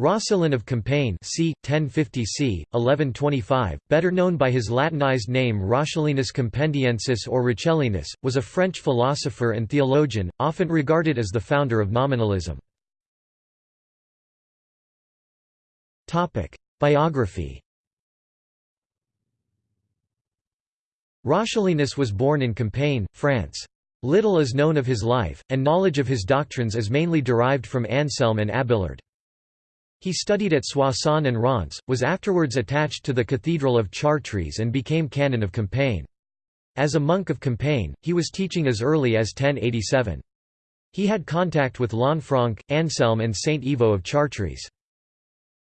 Roscelin of Compiègne c. 1050 c. 1125, better known by his Latinized name Roscellinus Compendiensis or Roccellinus, was a French philosopher and theologian, often regarded as the founder of nominalism. Biography Roscellinus was born in Compiègne, France. Little is known of his life, and knowledge of his doctrines is mainly derived from Anselm and Abélard. He studied at Soissons and Reims, was afterwards attached to the Cathedral of Chartres and became canon of Compiègne. As a monk of Compiègne, he was teaching as early as 1087. He had contact with Lanfranc, Anselm and Saint Ivo of Chartres.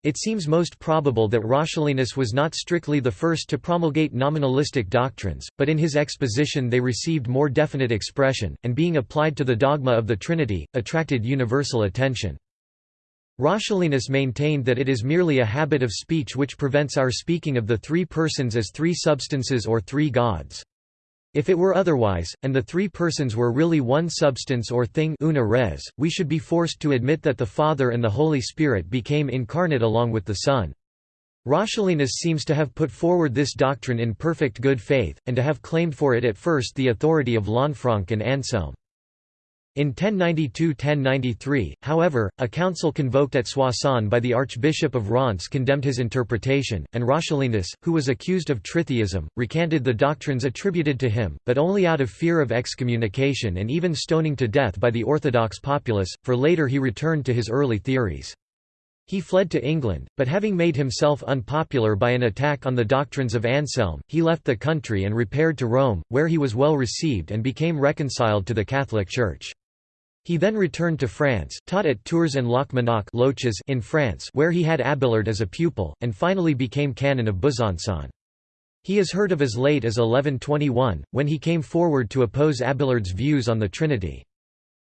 It seems most probable that Roscellinus was not strictly the first to promulgate nominalistic doctrines, but in his exposition they received more definite expression, and being applied to the dogma of the Trinity, attracted universal attention. Roscellinus maintained that it is merely a habit of speech which prevents our speaking of the three persons as three substances or three gods. If it were otherwise, and the three persons were really one substance or thing una res, we should be forced to admit that the Father and the Holy Spirit became incarnate along with the Son. Roscellinus seems to have put forward this doctrine in perfect good faith, and to have claimed for it at first the authority of Lanfranc and Anselm. In 1092–1093, however, a council convoked at Soissons by the Archbishop of Reims condemned his interpretation, and Roscellinus, who was accused of tritheism, recanted the doctrines attributed to him, but only out of fear of excommunication and even stoning to death by the Orthodox populace, for later he returned to his early theories. He fled to England, but having made himself unpopular by an attack on the doctrines of Anselm, he left the country and repaired to Rome, where he was well received and became reconciled to the Catholic Church. He then returned to France, taught at Tours and Locmanac in France where he had Abélard as a pupil, and finally became canon of Besançon. He is heard of as late as 1121, when he came forward to oppose Abélard's views on the Trinity.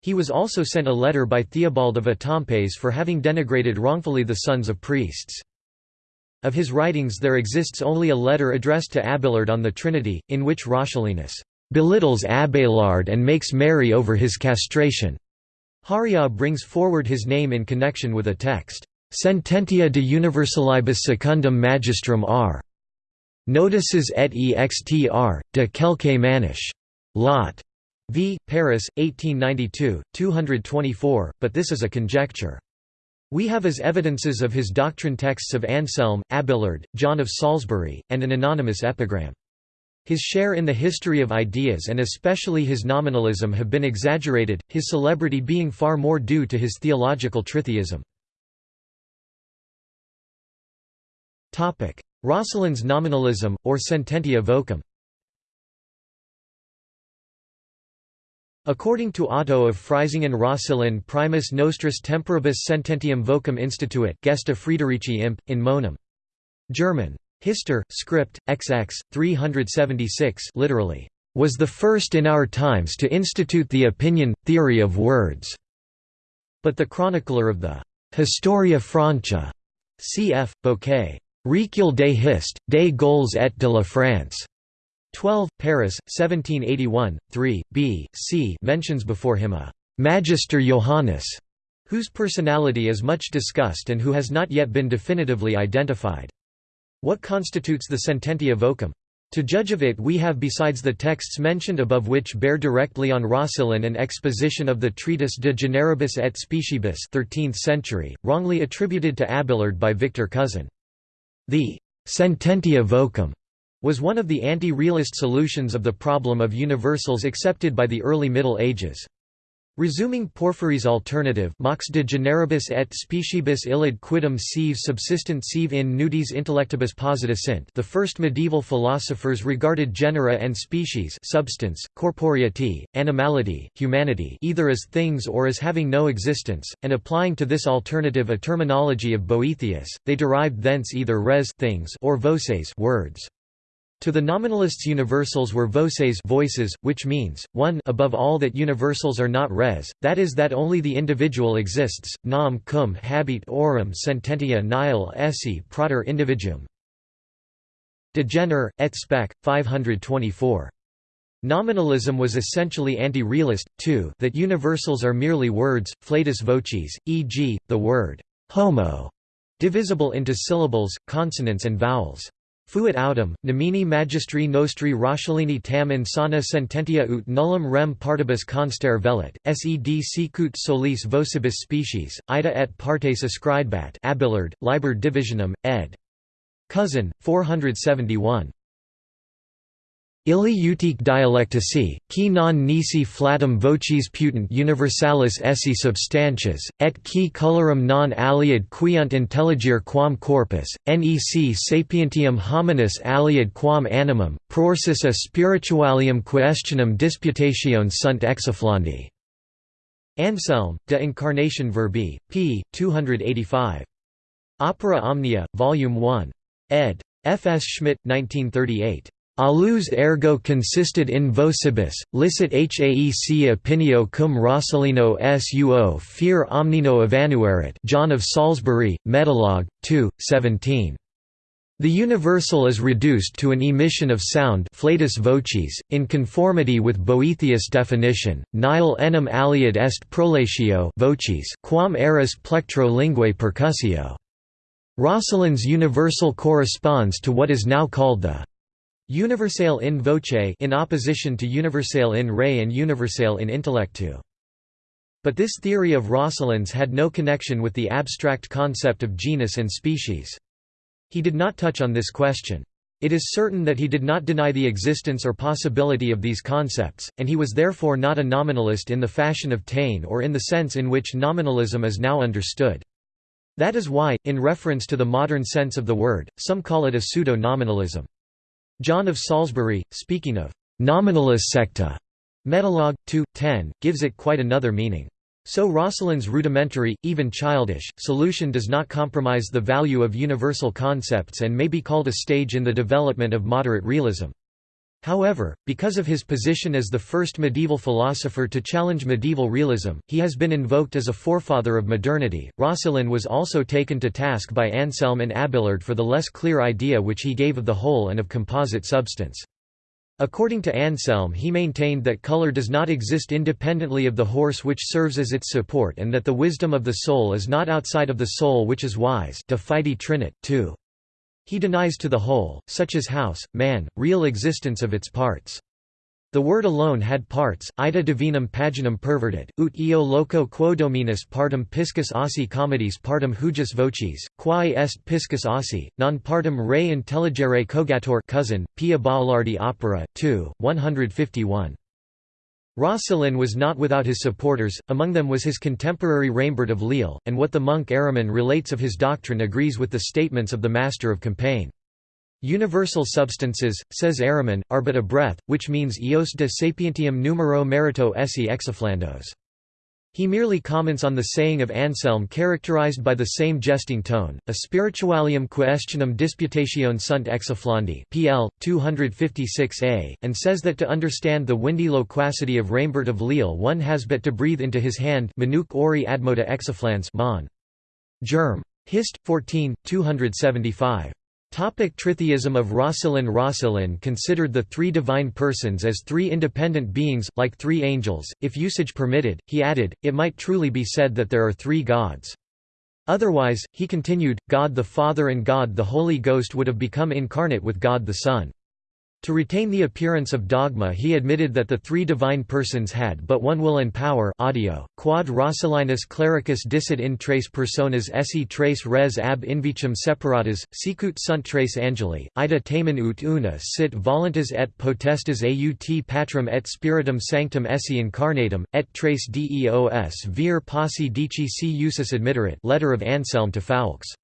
He was also sent a letter by Theobald of Etampes for having denigrated wrongfully the sons of priests. Of his writings there exists only a letter addressed to Abélard on the Trinity, in which Roscellinus belittles Abélard and makes merry over his castration. Hauréau brings forward his name in connection with a text, Sententia de Universalibus Secundum Magistrum R. Notices et extr. de quelque maniche. Lot. V. Paris, 1892, 224, but this is a conjecture. We have as evidences of his doctrine texts of Anselm, Abélard, John of Salisbury, and an anonymous epigram. His share in the history of ideas and especially his nominalism have been exaggerated, his celebrity being far more due to his theological tritheism. Roscelin's nominalism, or sententia vocum According to Otto of Freisingen Roscelin primus nostris temporibus sententiam vocum instituit gesta Friederici imp, in monum. German. Hister, script, XX, 376 literally, "...was the first in our times to institute the opinion, theory of words." But the chronicler of the Historia Francia, cf. Bouquet, Recueil des Hist, des Gaules et de la France. 12, Paris, 1781, 3, b. c. mentions before him a «Magister Johannes», whose personality is much discussed and who has not yet been definitively identified. What constitutes the sententia vocum? To judge of it we have besides the texts mentioned above which bear directly on Roscelin an exposition of the treatise De Generibus et Speciebus 13th century, wrongly attributed to Abélard by Victor Cousin. The «sententia vocum» was one of the anti-realist solutions of the problem of universals accepted by the early Middle Ages. Resuming Porphyry's alternative mox de generibus et speciebus illud quidem sive subsistent sive in nudis intellectibus posita sint the first medieval philosophers regarded genera and species substance, corporeity, animality, humanity either as things or as having no existence, and applying to this alternative a terminology of Boethius, they derived thence either res things or voces words. To the nominalists universals were voces voices, which means, 1 above all that universals are not res, that is that only the individual exists, nam cum habet aurum sententia nihil esse prater individuum. De Gener, et spec. 524. Nominalism was essentially anti-realist, too that universals are merely words, flatus voces, e.g., the word «homo» Divisible into syllables, consonants and vowels. Fuit autem, nomini magistri nostri Roscelini tam insana sententia ut nullum rem partibus constare velit, sed sicut solis vocibus species, ida et partes ascribat Abelard, Liber Divisionum, ed. Cousin, 471. Illi utique dialectici, qui non nisi flatum vocis putant universalis esse substantias, et qui colorum non aliad quiunt intelligere quam corpus, nec sapientium hominis aliad quam animum, prorsus a spiritualium questionum disputationes sunt exaflandi. Anselm, De Incarnation Verbi, p. 285. Opera Omnia, Volume 1. ed. F. S. Schmitt, 1938. Alus ergo consisted in vocibus, licit haec opinio cum Roscelino suo fear omnino evanuerit John of Salisbury, Metalog, 2, 17. The universal is reduced to an emission of sound vocis, in conformity with Boethius' definition, nihil enim aliad est prolatio vocis quam eris plectro linguae percussio. Roscelin's universal corresponds to what is now called the Universale in voce in opposition to universale in re and universale in intellectu. But this theory of Roscelin's had no connection with the abstract concept of genus and species. He did not touch on this question. It is certain that he did not deny the existence or possibility of these concepts, and he was therefore not a nominalist in the fashion of Taine or in the sense in which nominalism is now understood. That is why, in reference to the modern sense of the word, some call it a pseudo-nominalism. John of Salisbury, speaking of nominalis secta, Metalog. 2, 10, gives it quite another meaning. So Roscelin's rudimentary, even childish, solution does not compromise the value of universal concepts and may be called a stage in the development of moderate realism. However, because of his position as the first medieval philosopher to challenge medieval realism, he has been invoked as a forefather of modernity. Roscelin was also taken to task by Anselm and Abelard for the less clear idea which he gave of the whole and of composite substance. According to Anselm he maintained that color does not exist independently of the horse which serves as its support and that the wisdom of the soul is not outside of the soul which is wise de fide trinit, 2. He denies to the whole, such as house, man, real existence of its parts. The word alone had parts, ita divinum paginum pervertit, ut eo loco quo dominus partum piscus ossi comedis partum hujus vocis, quae est piscus ossi, non partum re intelligere cogator cousin, Pia Baulardi opera, 2, 151. Roscelin was not without his supporters, among them was his contemporary Raimbert of Lille, and what the monk Araman relates of his doctrine agrees with the statements of the master of Compiègne. Universal substances, says Araman, are but a breath, which means eos de sapientium numero merito esse exaflandos. He merely comments on the saying of Anselm characterized by the same jesting tone, a spiritualium questionum disputationes sunt exaflandi pl. 256a, and says that to understand the windy loquacity of Raimbert of Lille one has but to breathe into his hand Minuc ori admoda exaflans mon. Germ. Hist. 14, 275. Topic tritheism of Roscelin Roscelin considered the three divine persons as three independent beings, like three angels. If usage permitted, he added, it might truly be said that there are three gods. Otherwise, he continued, God the Father and God the Holy Ghost would have become incarnate with God the Son. To retain the appearance of dogma he admitted that the three divine persons had but one will and power audio, quod Roscellinus clericus dicit in tres personas esse tres res ab invicem separatas, sicut sunt tres angeli, ida tamen ut una sit voluntas et potestas aut patrum et spiritum sanctum esse incarnatum, et tres deos vir posse dici si usus admitterit letter of Anselm to Foulques.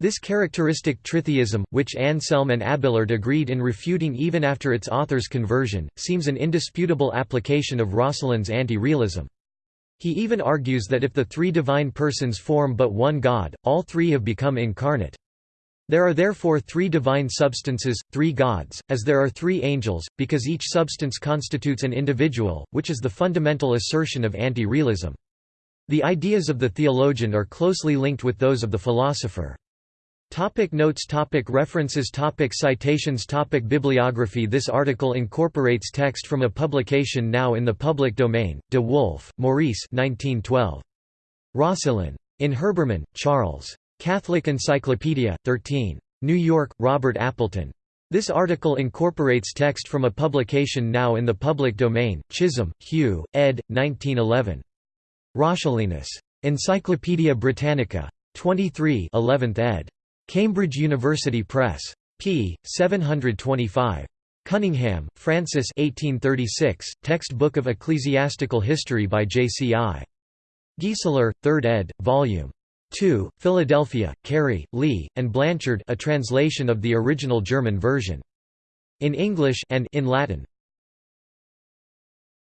This characteristic tritheism, which Anselm and Abelard agreed in refuting even after its author's conversion, seems an indisputable application of Roscelin's anti-realism. He even argues that if the three divine persons form but one God, all three have become incarnate. There are therefore three divine substances, three gods, as there are three angels, because each substance constitutes an individual, which is the fundamental assertion of anti-realism. The ideas of the theologian are closely linked with those of the philosopher. Topic notes topic References topic Citations topic Bibliography This article incorporates text from a publication now in the public domain, De Wulf, Maurice 1912. Roscelin. In Herbermann, Charles. Catholic Encyclopedia, 13. New York, Robert Appleton. This article incorporates text from a publication now in the public domain, Chisholm, Hugh, ed. 1911. Roscellinus. Encyclopædia Britannica. 23 11th ed. Cambridge University Press. p. 725. Cunningham, Francis 1836, Text Book of Ecclesiastical History by J.C.I. Gieseler, 3rd ed., Vol. 2, Philadelphia, Carey, Lee, and Blanchard a translation of the original German version. In English and in Latin,